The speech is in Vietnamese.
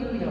yêu nhiều